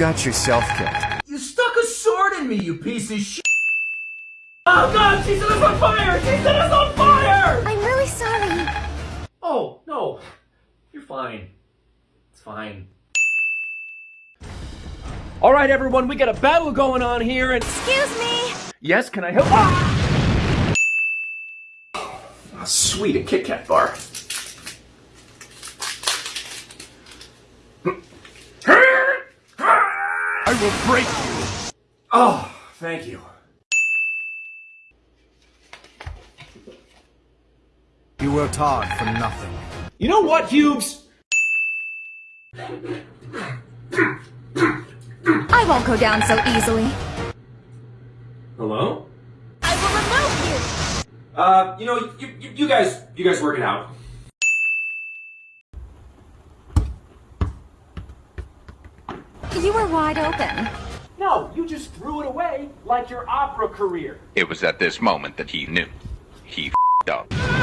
got yourself killed. You stuck a sword in me, you piece of shit! Oh god, she set us on fire! She set us on fire! I'm really sorry. Oh, no. You're fine. It's fine. All right, everyone, we got a battle going on here, and Excuse me. yes, can I help? Ah! Oh, sweet, a Kit Kat bar. I will break you. Oh, thank you. You worked hard for nothing. You know what, Hughes? I won't go down so easily. Hello? I will remove Uh, you know, you, you, you guys, you guys work it out. You were wide open. No, you just threw it away like your opera career. It was at this moment that he knew. He f***ed up.